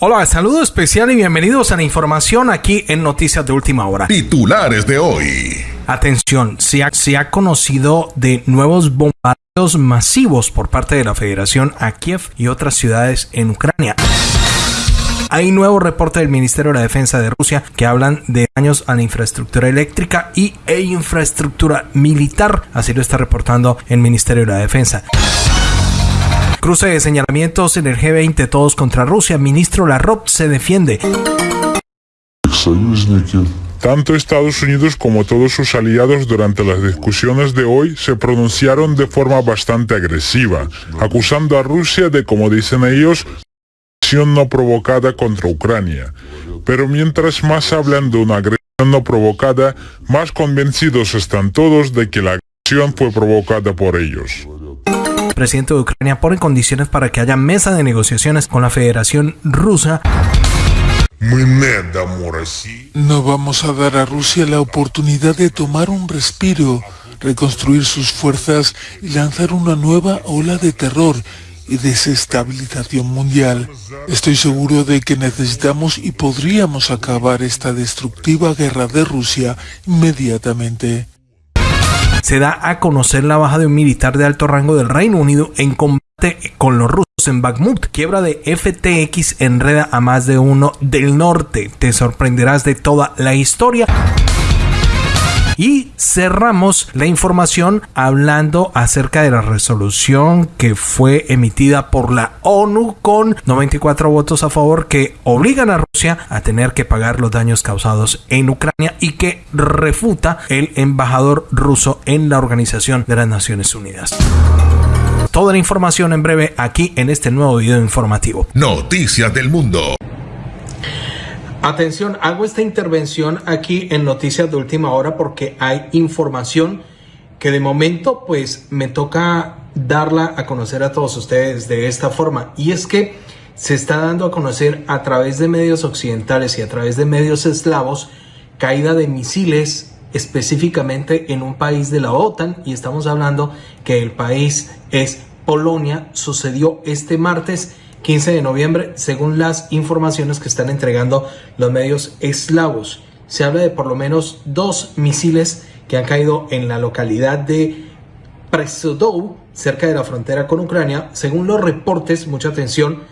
Hola, saludo especial y bienvenidos a la información aquí en Noticias de Última Hora. Titulares de hoy. Atención, se ha, se ha conocido de nuevos bombardeos masivos por parte de la Federación a Kiev y otras ciudades en Ucrania. Hay nuevo reporte del Ministerio de la Defensa de Rusia que hablan de daños a la infraestructura eléctrica y e infraestructura militar. Así lo está reportando el Ministerio de la Defensa. Cruce de señalamientos en el G20 todos contra Rusia. Ministro Larrop se defiende. Tanto Estados Unidos como todos sus aliados durante las discusiones de hoy se pronunciaron de forma bastante agresiva, acusando a Rusia de, como dicen ellos, agresión no provocada contra Ucrania. Pero mientras más hablan de una agresión no provocada, más convencidos están todos de que la agresión fue provocada por ellos presidente de Ucrania pone condiciones para que haya mesa de negociaciones con la Federación Rusa. No vamos a dar a Rusia la oportunidad de tomar un respiro, reconstruir sus fuerzas y lanzar una nueva ola de terror y desestabilización mundial. Estoy seguro de que necesitamos y podríamos acabar esta destructiva guerra de Rusia inmediatamente se da a conocer la baja de un militar de alto rango del Reino Unido en combate con los rusos en Bakhmut. Quiebra de FTX enreda a más de uno del norte. Te sorprenderás de toda la historia. Y cerramos la información hablando acerca de la resolución que fue emitida por la ONU con 94 votos a favor que obligan a Rusia a tener que pagar los daños causados en Ucrania y que refuta el embajador ruso en la Organización de las Naciones Unidas. Toda la información en breve aquí en este nuevo video informativo. Noticias del Mundo. Atención, hago esta intervención aquí en Noticias de Última Hora porque hay información que de momento pues me toca darla a conocer a todos ustedes de esta forma. Y es que se está dando a conocer a través de medios occidentales y a través de medios eslavos caída de misiles específicamente en un país de la OTAN y estamos hablando que el país es Polonia. Sucedió este martes 15 de noviembre, según las informaciones que están entregando los medios eslavos. Se habla de por lo menos dos misiles que han caído en la localidad de Presodou, cerca de la frontera con Ucrania. Según los reportes, mucha atención,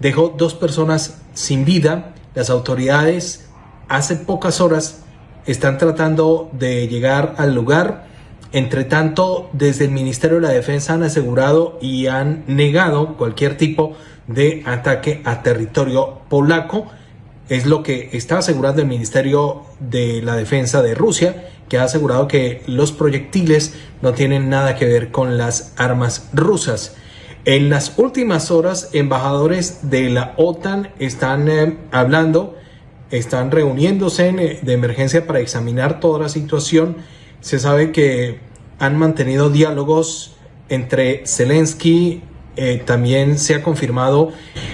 dejó dos personas sin vida. Las autoridades hace pocas horas están tratando de llegar al lugar. Entre tanto, desde el Ministerio de la Defensa han asegurado y han negado cualquier tipo de ataque a territorio polaco. Es lo que está asegurando el Ministerio de la Defensa de Rusia, que ha asegurado que los proyectiles no tienen nada que ver con las armas rusas. En las últimas horas, embajadores de la OTAN están eh, hablando, están reuniéndose eh, de emergencia para examinar toda la situación. Se sabe que han mantenido diálogos entre Zelensky, eh, también se ha confirmado,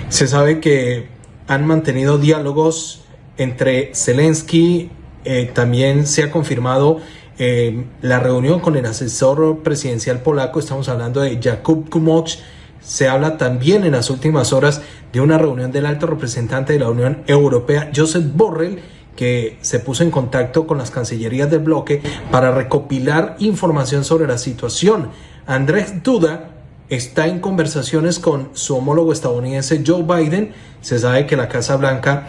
se sabe que han mantenido diálogos entre Zelensky, eh, también se ha confirmado eh, la reunión con el asesor presidencial polaco, estamos hablando de Jakub Kumoch, se habla también en las últimas horas de una reunión del alto representante de la Unión Europea, Joseph Borrell, que se puso en contacto con las cancillerías del bloque para recopilar información sobre la situación. Andrés Duda, está en conversaciones con su homólogo estadounidense Joe Biden. Se sabe que la Casa Blanca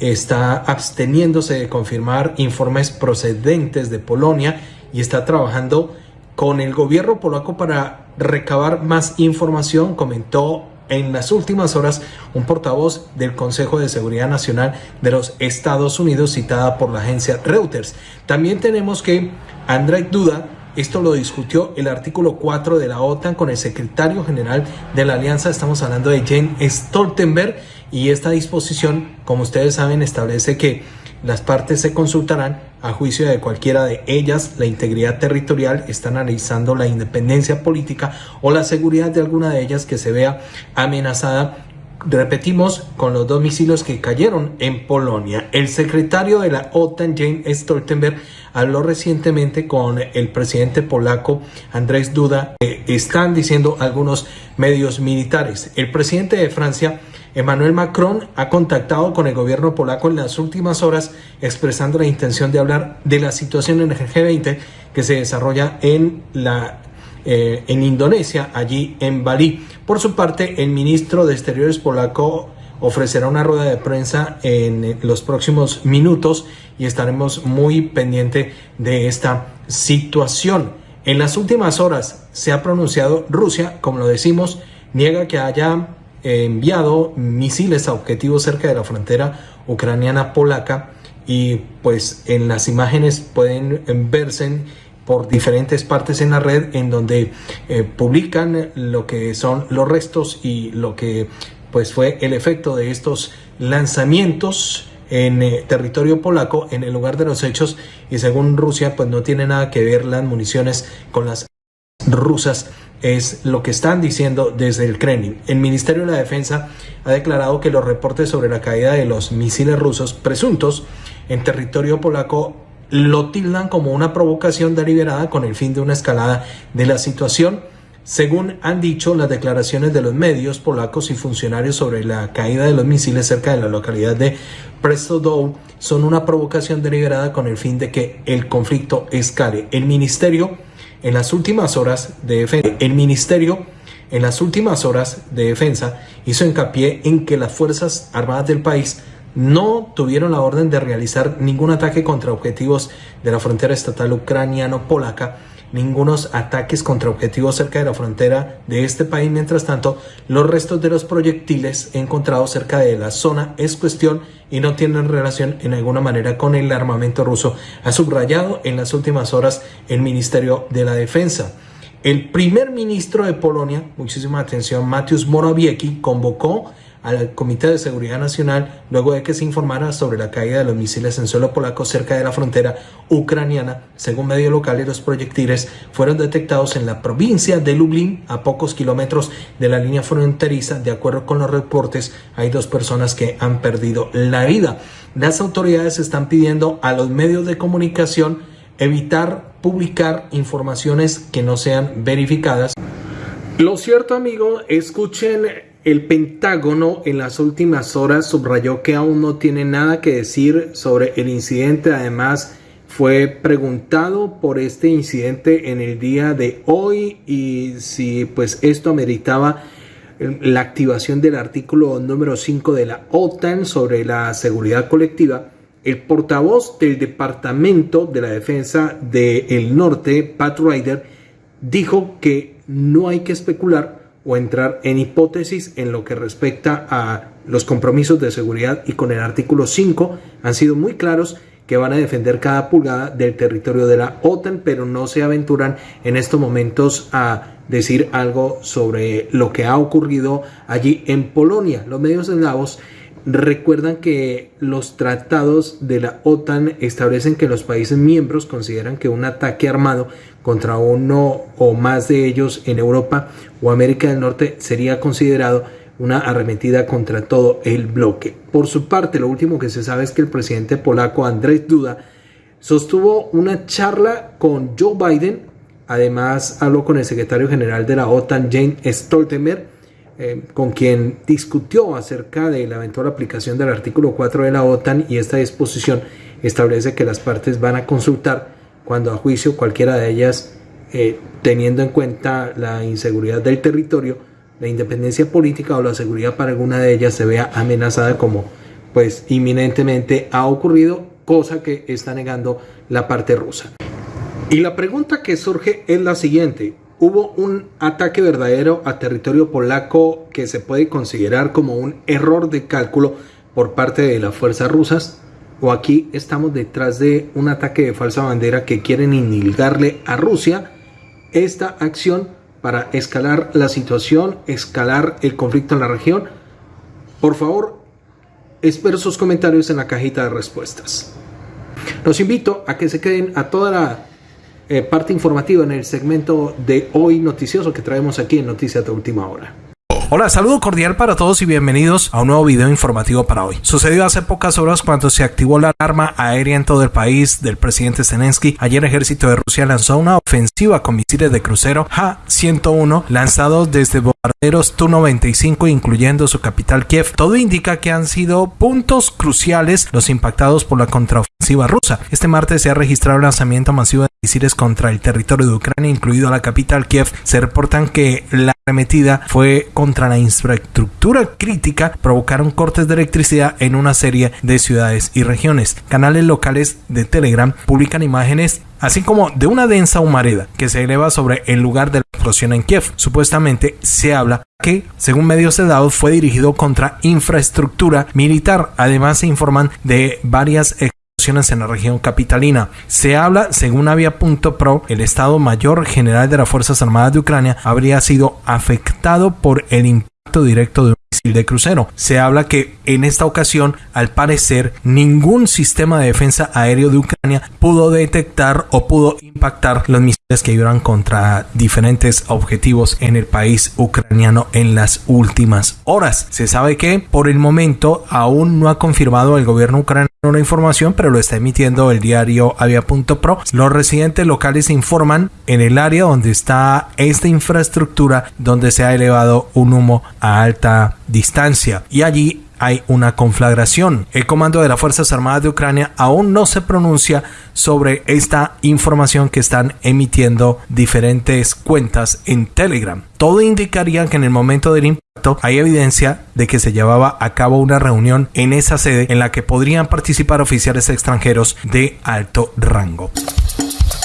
está absteniéndose de confirmar informes procedentes de Polonia y está trabajando con el gobierno polaco para recabar más información, comentó en las últimas horas un portavoz del Consejo de Seguridad Nacional de los Estados Unidos citada por la agencia Reuters. También tenemos que Andrzej Duda esto lo discutió el artículo 4 de la OTAN con el secretario general de la alianza. Estamos hablando de Jane Stoltenberg y esta disposición, como ustedes saben, establece que las partes se consultarán a juicio de cualquiera de ellas, la integridad territorial, están analizando la independencia política o la seguridad de alguna de ellas que se vea amenazada Repetimos con los dos misiles que cayeron en Polonia. El secretario de la OTAN, James Stoltenberg, habló recientemente con el presidente polaco Andrés Duda. están diciendo algunos medios militares. El presidente de Francia Emmanuel Macron ha contactado con el gobierno polaco en las últimas horas expresando la intención de hablar de la situación en el G20 que se desarrolla en la eh, en Indonesia, allí en Bali. Por su parte, el ministro de Exteriores polaco ofrecerá una rueda de prensa en los próximos minutos y estaremos muy pendiente de esta situación. En las últimas horas se ha pronunciado Rusia, como lo decimos, niega que haya enviado misiles a objetivos cerca de la frontera ucraniana polaca y pues en las imágenes pueden verse por diferentes partes en la red en donde eh, publican lo que son los restos y lo que pues fue el efecto de estos lanzamientos en eh, territorio polaco en el lugar de los hechos y según Rusia pues no tiene nada que ver las municiones con las rusas es lo que están diciendo desde el Kremlin. El Ministerio de la Defensa ha declarado que los reportes sobre la caída de los misiles rusos presuntos en territorio polaco lo tildan como una provocación deliberada con el fin de una escalada de la situación. Según han dicho las declaraciones de los medios polacos y funcionarios sobre la caída de los misiles cerca de la localidad de Prestodow, son una provocación deliberada con el fin de que el conflicto escale. El ministerio en las últimas horas de defensa, el ministerio en las últimas horas de defensa hizo hincapié en que las fuerzas armadas del país no tuvieron la orden de realizar ningún ataque contra objetivos de la frontera estatal ucraniano-polaca, ningunos ataques contra objetivos cerca de la frontera de este país. Mientras tanto, los restos de los proyectiles encontrados cerca de la zona es cuestión y no tienen relación en alguna manera con el armamento ruso, ha subrayado en las últimas horas el Ministerio de la Defensa. El primer ministro de Polonia, muchísima atención, Mateusz Morawiecki, convocó al Comité de Seguridad Nacional luego de que se informara sobre la caída de los misiles en suelo polaco cerca de la frontera ucraniana. Según medios locales, los proyectiles fueron detectados en la provincia de Lublin, a pocos kilómetros de la línea fronteriza. De acuerdo con los reportes, hay dos personas que han perdido la vida. Las autoridades están pidiendo a los medios de comunicación evitar publicar informaciones que no sean verificadas. Lo cierto, amigo, escuchen el Pentágono en las últimas horas subrayó que aún no tiene nada que decir sobre el incidente. Además, fue preguntado por este incidente en el día de hoy y si pues esto ameritaba la activación del artículo número 5 de la OTAN sobre la seguridad colectiva. El portavoz del Departamento de la Defensa del Norte, Pat Ryder, dijo que no hay que especular o entrar en hipótesis en lo que respecta a los compromisos de seguridad y con el artículo 5 han sido muy claros que van a defender cada pulgada del territorio de la OTAN, pero no se aventuran en estos momentos a decir algo sobre lo que ha ocurrido allí en Polonia. Los medios eslavos recuerdan que los tratados de la OTAN establecen que los países miembros consideran que un ataque armado contra uno o más de ellos en Europa o América del Norte sería considerado una arremetida contra todo el bloque. Por su parte, lo último que se sabe es que el presidente polaco Andrzej Duda sostuvo una charla con Joe Biden, además habló con el secretario general de la OTAN, Jane Stoltenberg, eh, con quien discutió acerca de la eventual aplicación del artículo 4 de la OTAN y esta disposición establece que las partes van a consultar cuando a juicio cualquiera de ellas, eh, teniendo en cuenta la inseguridad del territorio, la independencia política o la seguridad para alguna de ellas se vea amenazada como pues inminentemente ha ocurrido, cosa que está negando la parte rusa. Y la pregunta que surge es la siguiente. ¿Hubo un ataque verdadero a territorio polaco que se puede considerar como un error de cálculo por parte de las fuerzas rusas? o aquí estamos detrás de un ataque de falsa bandera que quieren inilgarle a Rusia esta acción para escalar la situación, escalar el conflicto en la región. Por favor, espero sus comentarios en la cajita de respuestas. Los invito a que se queden a toda la eh, parte informativa en el segmento de hoy noticioso que traemos aquí en Noticias de Última Hora. Hola, saludo cordial para todos y bienvenidos a un nuevo video informativo para hoy. Sucedió hace pocas horas cuando se activó la alarma aérea en todo el país del presidente Zelensky. Ayer el ejército de Rusia lanzó una ofensiva con misiles de crucero Ja-101 lanzados desde bombarderos Tu-95 incluyendo su capital Kiev. Todo indica que han sido puntos cruciales los impactados por la contraofensiva rusa. Este martes se ha registrado el lanzamiento masivo de misiles contra el territorio de Ucrania, incluido la capital Kiev. Se reportan que la arremetida fue contra la infraestructura crítica provocaron cortes de electricidad en una serie de ciudades y regiones. Canales locales de Telegram publican imágenes así como de una densa humareda que se eleva sobre el lugar de la explosión en Kiev. Supuestamente se habla que, según medios dados, fue dirigido contra infraestructura militar. Además se informan de varias en la región capitalina. Se habla, según Avia.pro, el Estado Mayor General de las Fuerzas Armadas de Ucrania habría sido afectado por el impacto directo de un misil de crucero. Se habla que en esta ocasión, al parecer, ningún sistema de defensa aéreo de Ucrania pudo detectar o pudo impactar los misiles que iban contra diferentes objetivos en el país ucraniano en las últimas horas. Se sabe que por el momento aún no ha confirmado el gobierno ucraniano una información, pero lo está emitiendo el diario Avia.pro. Los residentes locales informan en el área donde está esta infraestructura donde se ha elevado un humo a alta distancia y allí hay una conflagración. El comando de las Fuerzas Armadas de Ucrania aún no se pronuncia sobre esta información que están emitiendo diferentes cuentas en Telegram. Todo indicaría que en el momento del impacto hay evidencia de que se llevaba a cabo una reunión en esa sede en la que podrían participar oficiales extranjeros de alto rango.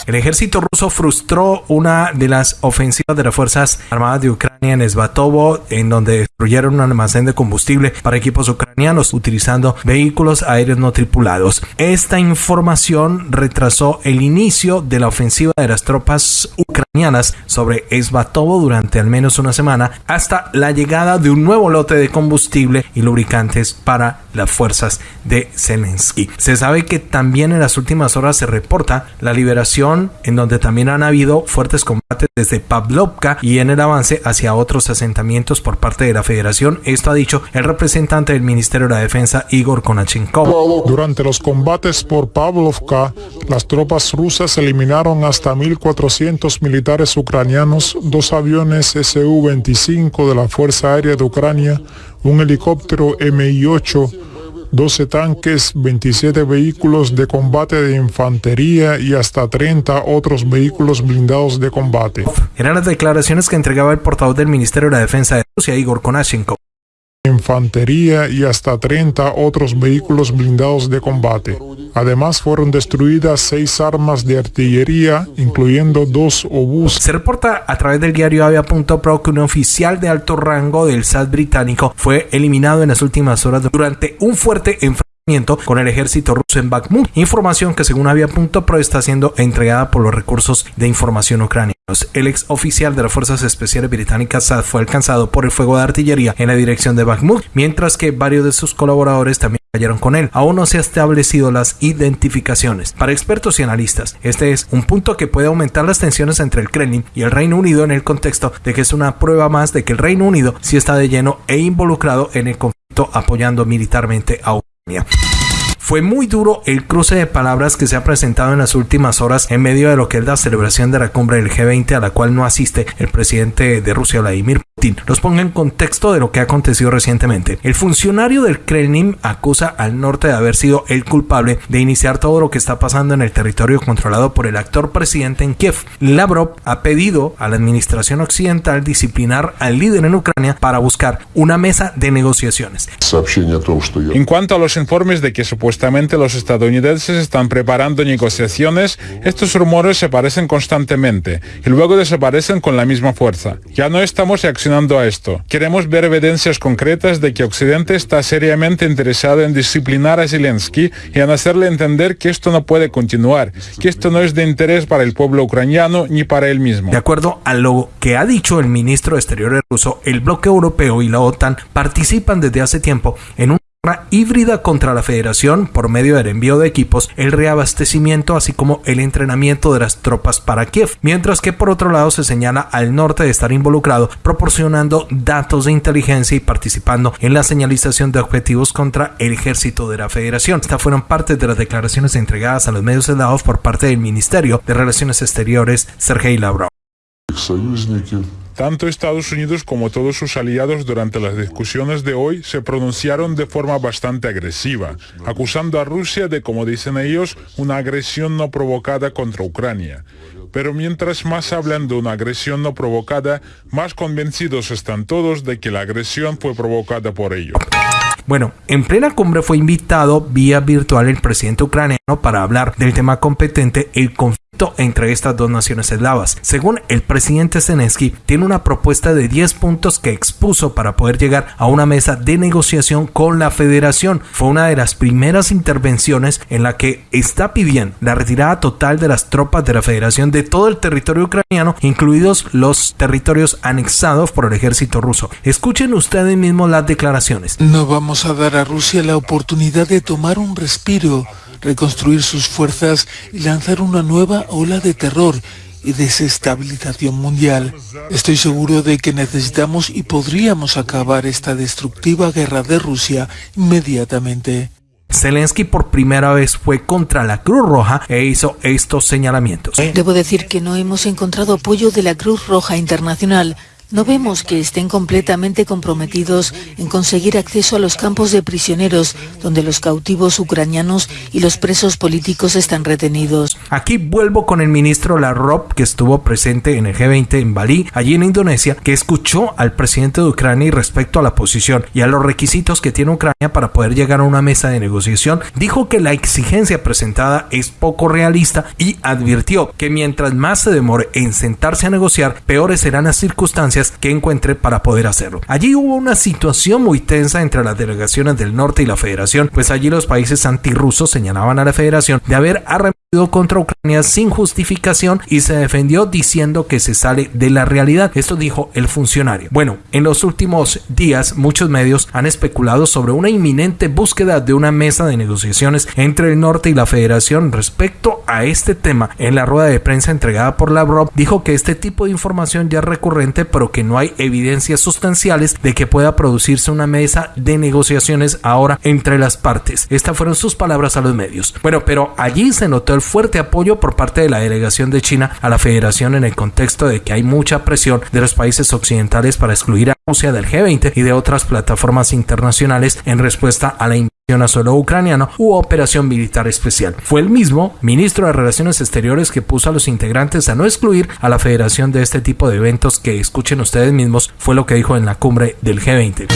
El ejército ruso frustró una de las ofensivas de las Fuerzas Armadas de Ucrania en Svatovo, en donde destruyeron un almacén de combustible para equipos ucranianos utilizando vehículos aéreos no tripulados. Esta información retrasó el inicio de la ofensiva de las tropas ucranianas sobre Svatovo durante al menos una semana hasta la llegada de un nuevo lote de combustible y lubricantes para las fuerzas de Zelensky. Se sabe que también en las últimas horas se reporta la liberación en donde también han habido fuertes combates desde Pavlovka y en el avance hacia otros asentamientos por parte de la Federación. Esto ha dicho el representante del Ministerio de Defensa, Igor Konachenkov. Durante los combates por Pavlovka, las tropas rusas eliminaron hasta 1.400 militares ucranianos, dos aviones Su-25 de la Fuerza Aérea de Ucrania, un helicóptero Mi-8, 12 tanques, 27 vehículos de combate de infantería y hasta 30 otros vehículos blindados de combate. Eran las declaraciones que entregaba el portavoz del Ministerio de la Defensa de Rusia, Igor Konashenkov infantería y hasta 30 otros vehículos blindados de combate. Además fueron destruidas seis armas de artillería, incluyendo dos obús. Se reporta a través del diario Avia.pro que un oficial de alto rango del SAT británico fue eliminado en las últimas horas durante un fuerte enfrentamiento con el ejército ruso en Bakhmut, información que según Avia.pro está siendo entregada por los recursos de información ucranianos. El ex oficial de las Fuerzas Especiales Británicas SAD fue alcanzado por el fuego de artillería en la dirección de Bakhmut, mientras que varios de sus colaboradores también cayeron con él. Aún no se han establecido las identificaciones. Para expertos y analistas, este es un punto que puede aumentar las tensiones entre el Kremlin y el Reino Unido en el contexto de que es una prueba más de que el Reino Unido sí está de lleno e involucrado en el conflicto apoyando militarmente a Ucrania. Fue muy duro el cruce de palabras que se ha presentado en las últimas horas en medio de lo que es la celebración de la cumbre del G20 a la cual no asiste el presidente de Rusia Vladimir Putin. Los ponga en contexto de lo que ha acontecido recientemente. El funcionario del Kremlin acusa al norte de haber sido el culpable de iniciar todo lo que está pasando en el territorio controlado por el actor presidente en Kiev. Lavrov ha pedido a la administración occidental disciplinar al líder en Ucrania para buscar una mesa de negociaciones. En cuanto a los informes de que supuestamente los estadounidenses están preparando negociaciones, estos rumores se parecen constantemente y luego desaparecen con la misma fuerza. Ya no estamos reaccionando a esto. Queremos ver evidencias concretas de que Occidente está seriamente interesado en disciplinar a Zelensky y en hacerle entender que esto no puede continuar, que esto no es de interés para el pueblo ucraniano ni para él mismo. De acuerdo a lo que ha dicho el ministro de Exteriores ruso, el bloque europeo y la OTAN participan desde hace tiempo en un híbrida contra la federación por medio del envío de equipos, el reabastecimiento así como el entrenamiento de las tropas para Kiev, mientras que por otro lado se señala al norte de estar involucrado proporcionando datos de inteligencia y participando en la señalización de objetivos contra el ejército de la federación. Estas fueron parte de las declaraciones entregadas a los medios eslavos por parte del Ministerio de Relaciones Exteriores Sergei Lavrov. Tanto Estados Unidos como todos sus aliados durante las discusiones de hoy se pronunciaron de forma bastante agresiva, acusando a Rusia de, como dicen ellos, una agresión no provocada contra Ucrania. Pero mientras más hablan de una agresión no provocada, más convencidos están todos de que la agresión fue provocada por ellos. Bueno, en plena cumbre fue invitado vía virtual el presidente ucraniano para hablar del tema competente, el conflicto entre estas dos naciones eslavas. Según el presidente Zelensky, tiene una propuesta de 10 puntos que expuso para poder llegar a una mesa de negociación con la federación. Fue una de las primeras intervenciones en la que está pidiendo la retirada total de las tropas de la federación de todo el territorio ucraniano, incluidos los territorios anexados por el ejército ruso. Escuchen ustedes mismos las declaraciones. No vamos a dar a Rusia la oportunidad de tomar un respiro reconstruir sus fuerzas y lanzar una nueva ola de terror y desestabilización mundial. Estoy seguro de que necesitamos y podríamos acabar esta destructiva guerra de Rusia inmediatamente. Zelensky por primera vez fue contra la Cruz Roja e hizo estos señalamientos. Debo decir que no hemos encontrado apoyo de la Cruz Roja Internacional no vemos que estén completamente comprometidos en conseguir acceso a los campos de prisioneros donde los cautivos ucranianos y los presos políticos están retenidos. Aquí vuelvo con el ministro Lavrov que estuvo presente en el G20 en Bali, allí en Indonesia, que escuchó al presidente de Ucrania respecto a la posición y a los requisitos que tiene Ucrania para poder llegar a una mesa de negociación, dijo que la exigencia presentada es poco realista y advirtió que mientras más se demore en sentarse a negociar, peores serán las que encuentre para poder hacerlo. Allí hubo una situación muy tensa entre las delegaciones del norte y la federación, pues allí los países antirrusos señalaban a la federación de haber arremetido contra Ucrania sin justificación y se defendió diciendo que se sale de la realidad. Esto dijo el funcionario. Bueno, en los últimos días muchos medios han especulado sobre una inminente búsqueda de una mesa de negociaciones entre el norte y la federación respecto a este tema. En la rueda de prensa entregada por Lavrov dijo que este tipo de información ya es recurrente pero que no hay evidencias sustanciales de que pueda producirse una mesa de negociaciones ahora entre las partes. Estas fueron sus palabras a los medios. Bueno, pero allí se notó fuerte apoyo por parte de la delegación de China a la federación en el contexto de que hay mucha presión de los países occidentales para excluir a Rusia del G20 y de otras plataformas internacionales en respuesta a la invasión a suelo ucraniano u operación militar especial. Fue el mismo ministro de Relaciones Exteriores que puso a los integrantes a no excluir a la federación de este tipo de eventos que escuchen ustedes mismos fue lo que dijo en la cumbre del G20.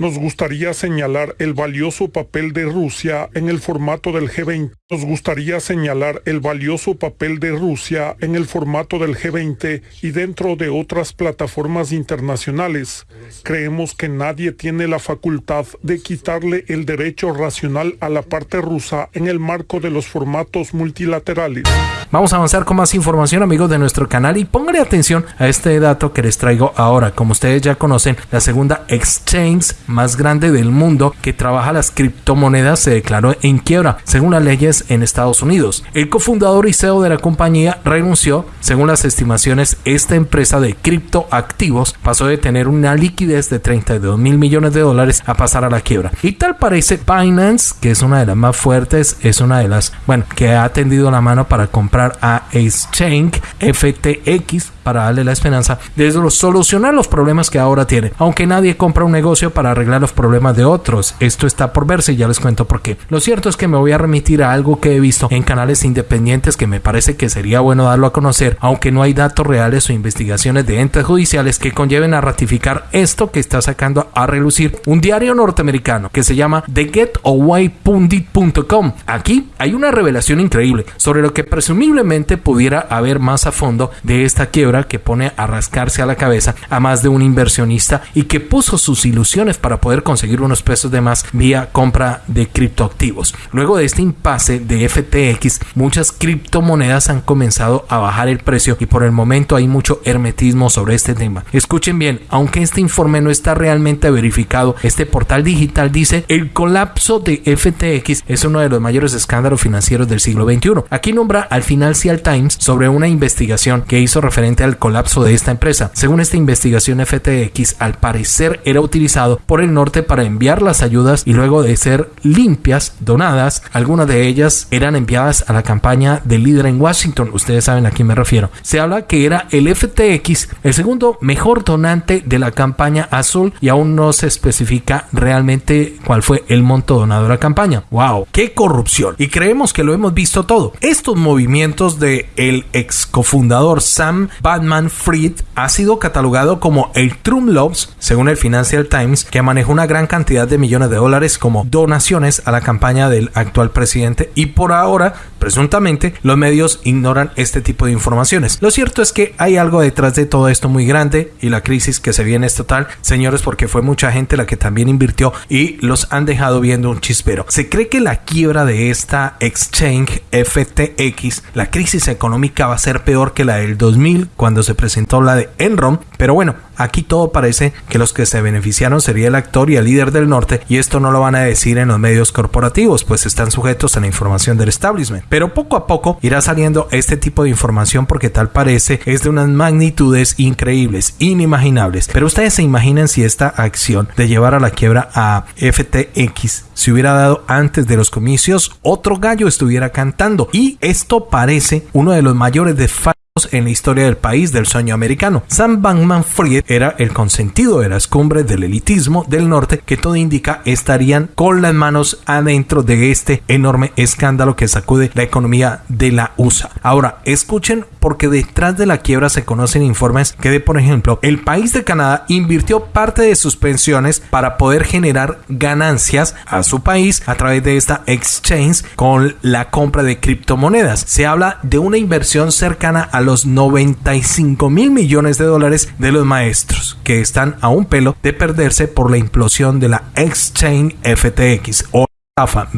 Nos gustaría señalar el valioso papel de Rusia en el formato del G20. Nos gustaría señalar el valioso papel de Rusia en el formato del G20 y dentro de otras plataformas internacionales. Creemos que nadie tiene la facultad de quitarle el derecho racional a la parte rusa en el marco de los formatos multilaterales. Vamos a avanzar con más información amigos de nuestro canal y pónganle atención a este dato que les traigo ahora. Como ustedes ya conocen, la segunda exchange más grande del mundo que trabaja las criptomonedas se declaró en quiebra, según las leyes en Estados Unidos. El cofundador y CEO de la compañía renunció. Según las estimaciones, esta empresa de criptoactivos pasó de tener una liquidez de 32 mil millones de dólares a pasar a la quiebra. Y tal parece Binance, que es una de las más fuertes, es una de las, bueno, que ha tendido la mano para comprar a Exchange FTX para darle la esperanza de solucionar los problemas que ahora tiene. Aunque nadie compra un negocio para arreglar los problemas de otros. Esto está por verse y ya les cuento por qué. Lo cierto es que me voy a remitir a algo que he visto en canales independientes que me parece que sería bueno darlo a conocer, aunque no hay datos reales o investigaciones de entes judiciales que conlleven a ratificar esto que está sacando a relucir un diario norteamericano que se llama TheGetAwayPundit.com. Aquí hay una revelación increíble sobre lo que presumiblemente pudiera haber más a fondo de esta quiebra que pone a rascarse a la cabeza a más de un inversionista y que puso sus ilusiones para poder conseguir unos pesos de más vía compra de criptoactivos. Luego de este impasse de FTX, muchas criptomonedas han comenzado a bajar el precio y por el momento hay mucho hermetismo sobre este tema. Escuchen bien, aunque este informe no está realmente verificado, este portal digital dice el colapso de FTX es uno de los mayores escándalos financieros del siglo XXI. Aquí nombra al Financial Times sobre una investigación que hizo referente al colapso de esta empresa. Según esta investigación, FTX al parecer era utilizado por el norte para enviar las ayudas y luego de ser limpias, donadas, algunas de ellas eran enviadas a la campaña del líder en Washington. Ustedes saben a quién me refiero. Se habla que era el FTX el segundo mejor donante de la campaña azul y aún no se especifica realmente cuál fue el monto donado a la campaña. ¡Wow! ¡Qué corrupción! Y creemos que lo hemos visto todo. Estos movimientos de el ex cofundador Sam Batman Fried ha sido catalogado como el Trump Loves, según el Financial Times, que manejó una gran cantidad de millones de dólares como donaciones a la campaña del actual presidente y por ahora, presuntamente, los medios ignoran este tipo de informaciones. Lo cierto es que hay algo detrás de todo esto muy grande y la crisis que se viene es total, señores, porque fue mucha gente la que también invirtió y los han dejado viendo un chispero. Se cree que la quiebra de esta exchange FTX, la crisis económica va a ser peor que la del 2000 cuando se presentó la de Enron, pero bueno, Aquí todo parece que los que se beneficiaron sería el actor y el líder del norte y esto no lo van a decir en los medios corporativos, pues están sujetos a la información del establishment. Pero poco a poco irá saliendo este tipo de información porque tal parece es de unas magnitudes increíbles, inimaginables. Pero ustedes se imaginen si esta acción de llevar a la quiebra a FTX se hubiera dado antes de los comicios, otro gallo estuviera cantando. Y esto parece uno de los mayores desfalques en la historia del país del sueño americano. Sam Bankman Fried era el consentido de las cumbres del elitismo del norte que todo indica estarían con las manos adentro de este enorme escándalo que sacude la economía de la USA. Ahora, escuchen porque detrás de la quiebra se conocen informes que de por ejemplo el país de Canadá invirtió parte de sus pensiones para poder generar ganancias a su país a través de esta exchange con la compra de criptomonedas. Se habla de una inversión cercana a los 95 mil millones de dólares de los maestros, que están a un pelo de perderse por la implosión de la Exchange FTX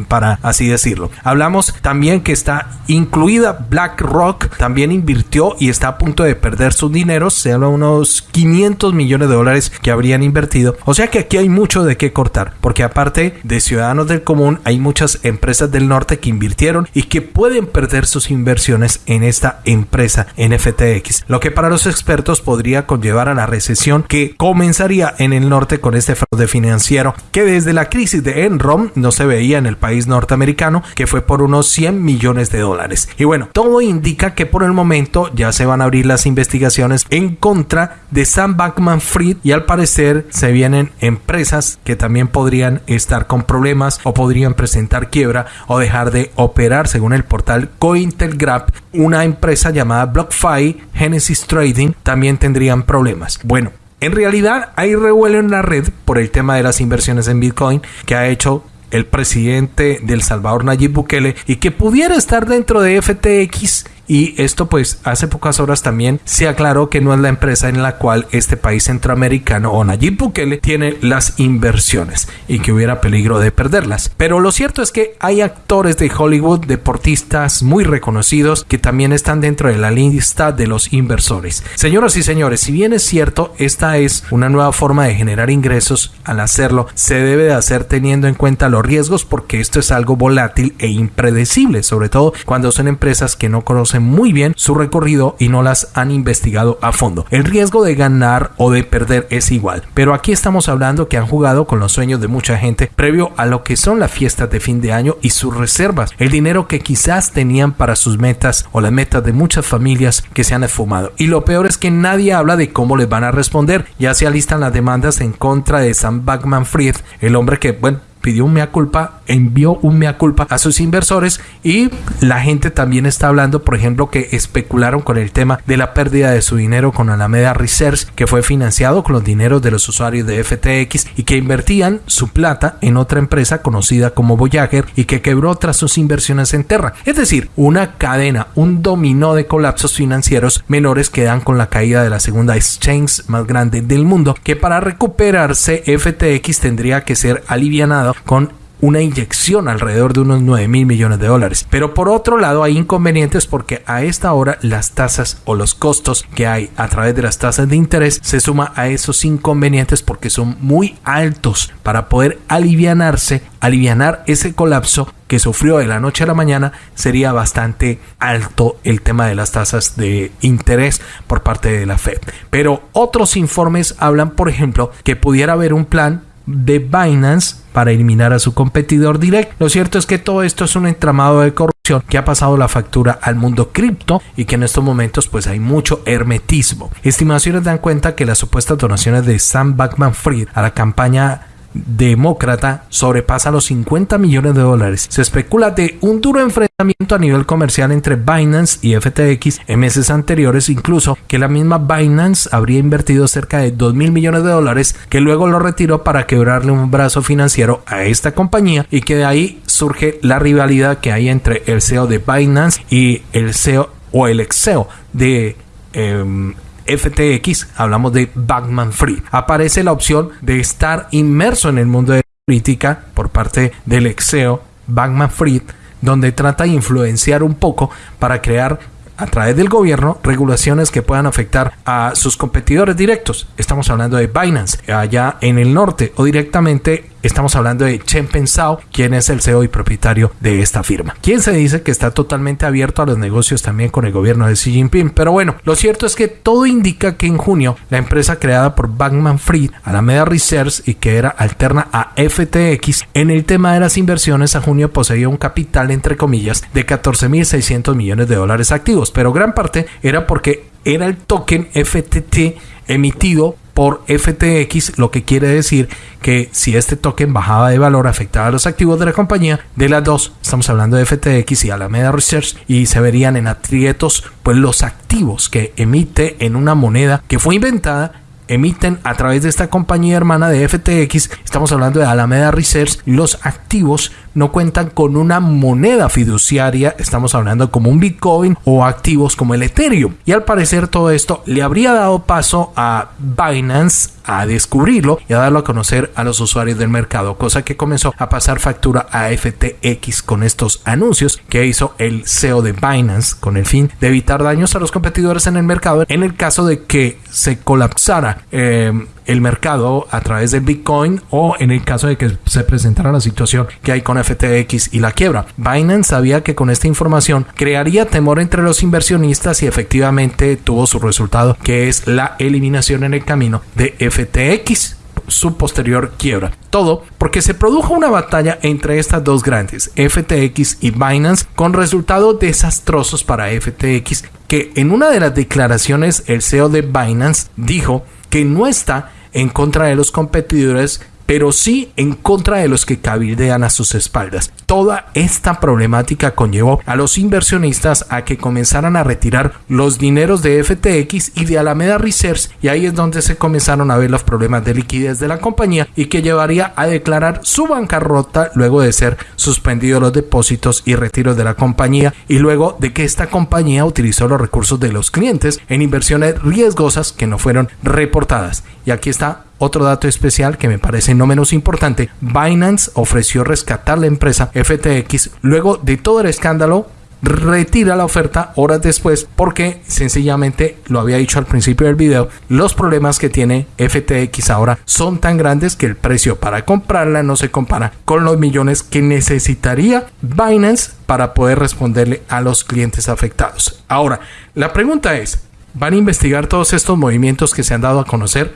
para así decirlo. Hablamos también que está incluida BlackRock, también invirtió y está a punto de perder sus dineros, se habla unos 500 millones de dólares que habrían invertido. O sea que aquí hay mucho de qué cortar, porque aparte de ciudadanos del común, hay muchas empresas del norte que invirtieron y que pueden perder sus inversiones en esta empresa NFTX, lo que para los expertos podría conllevar a la recesión que comenzaría en el norte con este fraude financiero que desde la crisis de Enron no se veía en el país norteamericano, que fue por unos 100 millones de dólares. Y bueno, todo indica que por el momento ya se van a abrir las investigaciones en contra de Sam Bankman Fried y al parecer se vienen empresas que también podrían estar con problemas o podrían presentar quiebra o dejar de operar según el portal Cointelgraph una empresa llamada BlockFi Genesis Trading también tendrían problemas. Bueno, en realidad hay revuelo en la red por el tema de las inversiones en Bitcoin que ha hecho el presidente del Salvador Nayib Bukele y que pudiera estar dentro de FTX y esto pues hace pocas horas también se aclaró que no es la empresa en la cual este país centroamericano o Nayib Bukele tiene las inversiones y que hubiera peligro de perderlas. Pero lo cierto es que hay actores de Hollywood, deportistas muy reconocidos que también están dentro de la lista de los inversores. Señoras y señores, si bien es cierto, esta es una nueva forma de generar ingresos, al hacerlo se debe de hacer teniendo en cuenta los riesgos porque esto es algo volátil e impredecible, sobre todo cuando son empresas que no conocen muy bien su recorrido y no las han investigado a fondo. El riesgo de ganar o de perder es igual, pero aquí estamos hablando que han jugado con los sueños de mucha gente previo a lo que son las fiestas de fin de año y sus reservas, el dinero que quizás tenían para sus metas o las metas de muchas familias que se han esfumado. Y lo peor es que nadie habla de cómo les van a responder. Ya se alistan las demandas en contra de Sam Backman Fried, el hombre que, bueno, pidió un mea culpa, envió un mea culpa a sus inversores y la gente también está hablando, por ejemplo, que especularon con el tema de la pérdida de su dinero con Alameda Research, que fue financiado con los dineros de los usuarios de FTX y que invertían su plata en otra empresa conocida como Voyager y que quebró tras sus inversiones en Terra. Es decir, una cadena, un dominó de colapsos financieros menores que dan con la caída de la segunda exchange más grande del mundo, que para recuperarse FTX tendría que ser alivianado con una inyección alrededor de unos 9 mil millones de dólares. Pero por otro lado hay inconvenientes porque a esta hora las tasas o los costos que hay a través de las tasas de interés se suma a esos inconvenientes porque son muy altos para poder alivianarse, alivianar ese colapso que sufrió de la noche a la mañana sería bastante alto el tema de las tasas de interés por parte de la Fed. Pero otros informes hablan, por ejemplo, que pudiera haber un plan de Binance para eliminar a su competidor directo. Lo cierto es que todo esto es un entramado de corrupción que ha pasado la factura al mundo cripto y que en estos momentos pues hay mucho hermetismo. Estimaciones dan cuenta que las supuestas donaciones de Sam Backman Fried a la campaña demócrata sobrepasa los 50 millones de dólares. Se especula de un duro enfrentamiento a nivel comercial entre Binance y FTX en meses anteriores, incluso que la misma Binance habría invertido cerca de 2 mil millones de dólares que luego lo retiró para quebrarle un brazo financiero a esta compañía y que de ahí surge la rivalidad que hay entre el CEO de Binance y el CEO o el ex CEO de em, FTX, hablamos de Bankman Free. Aparece la opción de estar inmerso en el mundo de la política por parte del exeo Bankman Fried, donde trata de influenciar un poco para crear a través del gobierno regulaciones que puedan afectar a sus competidores directos. Estamos hablando de Binance allá en el norte o directamente Estamos hablando de Chen Pensao, quien es el CEO y propietario de esta firma. Quien se dice que está totalmente abierto a los negocios también con el gobierno de Xi Jinping. Pero bueno, lo cierto es que todo indica que en junio la empresa creada por Bankman Fried, Alameda Research y que era alterna a FTX, en el tema de las inversiones a junio poseía un capital entre comillas de 14.600 millones de dólares activos, pero gran parte era porque era el token FTT emitido por FTX, lo que quiere decir que si este token bajaba de valor afectaba a los activos de la compañía, de las dos, estamos hablando de FTX y Alameda Research, y se verían en aprietos pues los activos que emite en una moneda que fue inventada emiten a través de esta compañía hermana de FTX, estamos hablando de Alameda Research, los activos no cuentan con una moneda fiduciaria, estamos hablando como un Bitcoin o activos como el Ethereum. Y al parecer todo esto le habría dado paso a Binance a descubrirlo y a darlo a conocer a los usuarios del mercado, cosa que comenzó a pasar factura a FTX con estos anuncios que hizo el CEO de Binance con el fin de evitar daños a los competidores en el mercado en el caso de que se colapsara eh, el mercado a través del Bitcoin o en el caso de que se presentara la situación que hay con FTX y la quiebra. Binance sabía que con esta información crearía temor entre los inversionistas y efectivamente tuvo su resultado que es la eliminación en el camino de FTX su posterior quiebra. Todo porque se produjo una batalla entre estas dos grandes, FTX y Binance, con resultados desastrosos para FTX, que en una de las declaraciones el CEO de Binance dijo que no está en contra de los competidores pero sí en contra de los que cabildean a sus espaldas. Toda esta problemática conllevó a los inversionistas a que comenzaran a retirar los dineros de FTX y de Alameda Research y ahí es donde se comenzaron a ver los problemas de liquidez de la compañía y que llevaría a declarar su bancarrota luego de ser suspendidos los depósitos y retiros de la compañía y luego de que esta compañía utilizó los recursos de los clientes en inversiones riesgosas que no fueron reportadas. Y aquí está otro dato especial que me parece no menos importante, Binance ofreció rescatar la empresa FTX luego de todo el escándalo retira la oferta horas después porque sencillamente lo había dicho al principio del video los problemas que tiene FTX ahora son tan grandes que el precio para comprarla no se compara con los millones que necesitaría Binance para poder responderle a los clientes afectados ahora la pregunta es ¿van a investigar todos estos movimientos que se han dado a conocer?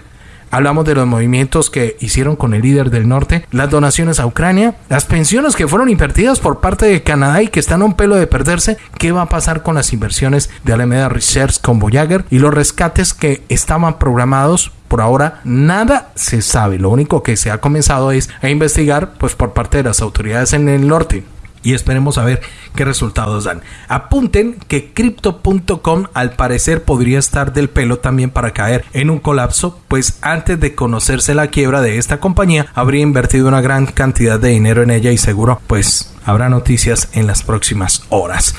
Hablamos de los movimientos que hicieron con el líder del norte, las donaciones a Ucrania, las pensiones que fueron invertidas por parte de Canadá y que están a un pelo de perderse. ¿Qué va a pasar con las inversiones de Alameda Research con Voyager y los rescates que estaban programados por ahora nada se sabe. Lo único que se ha comenzado es a investigar pues por parte de las autoridades en el norte y esperemos a ver qué resultados dan. Apunten que crypto.com al parecer podría estar del pelo también para caer en un colapso, pues antes de conocerse la quiebra de esta compañía habría invertido una gran cantidad de dinero en ella y seguro pues habrá noticias en las próximas horas.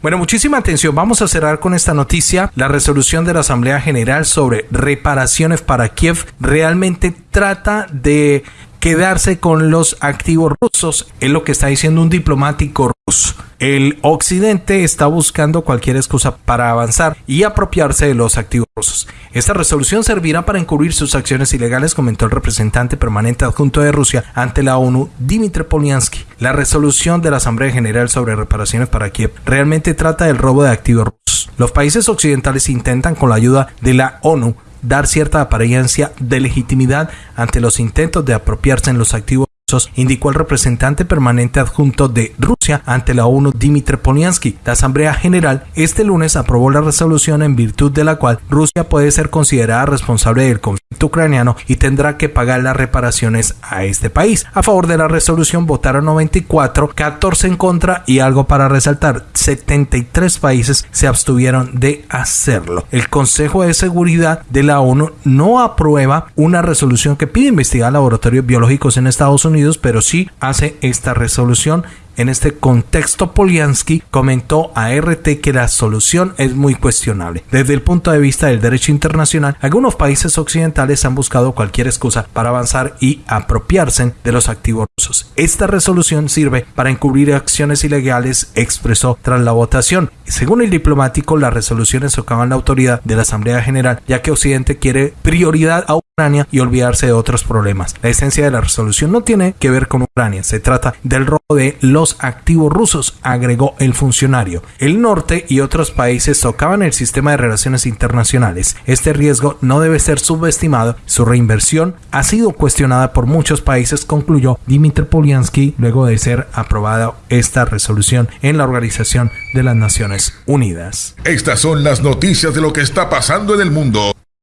Bueno, muchísima atención. Vamos a cerrar con esta noticia. La resolución de la Asamblea General sobre reparaciones para Kiev realmente trata de quedarse con los activos rusos, es lo que está diciendo un diplomático ruso. El occidente está buscando cualquier excusa para avanzar y apropiarse de los activos rusos. Esta resolución servirá para encubrir sus acciones ilegales, comentó el representante permanente adjunto de Rusia ante la ONU, Dmitry Polyansky. La resolución de la Asamblea General sobre reparaciones para Kiev realmente trata del robo de activos rusos. Los países occidentales intentan con la ayuda de la ONU dar cierta apariencia de legitimidad ante los intentos de apropiarse en los activos indicó el representante permanente adjunto de Rusia ante la ONU Dmitry Polyansky. La Asamblea General este lunes aprobó la resolución en virtud de la cual Rusia puede ser considerada responsable del conflicto ucraniano y tendrá que pagar las reparaciones a este país. A favor de la resolución votaron 94, 14 en contra y algo para resaltar, 73 países se abstuvieron de hacerlo. El Consejo de Seguridad de la ONU no aprueba una resolución que pide investigar laboratorios biológicos en Estados Unidos pero sí hace esta resolución en este contexto, Poliansky comentó a RT que la solución es muy cuestionable. Desde el punto de vista del derecho internacional, algunos países occidentales han buscado cualquier excusa para avanzar y apropiarse de los activos rusos. Esta resolución sirve para encubrir acciones ilegales, expresó tras la votación. Según el diplomático, las resoluciones socavan la autoridad de la Asamblea General, ya que Occidente quiere prioridad a Ucrania y olvidarse de otros problemas. La esencia de la resolución no tiene que ver con Ucrania, se trata del robo de activos rusos, agregó el funcionario. El norte y otros países tocaban el sistema de relaciones internacionales. Este riesgo no debe ser subestimado. Su reinversión ha sido cuestionada por muchos países, concluyó Dmitry Polyansky luego de ser aprobada esta resolución en la Organización de las Naciones Unidas. Estas son las noticias de lo que está pasando en el mundo.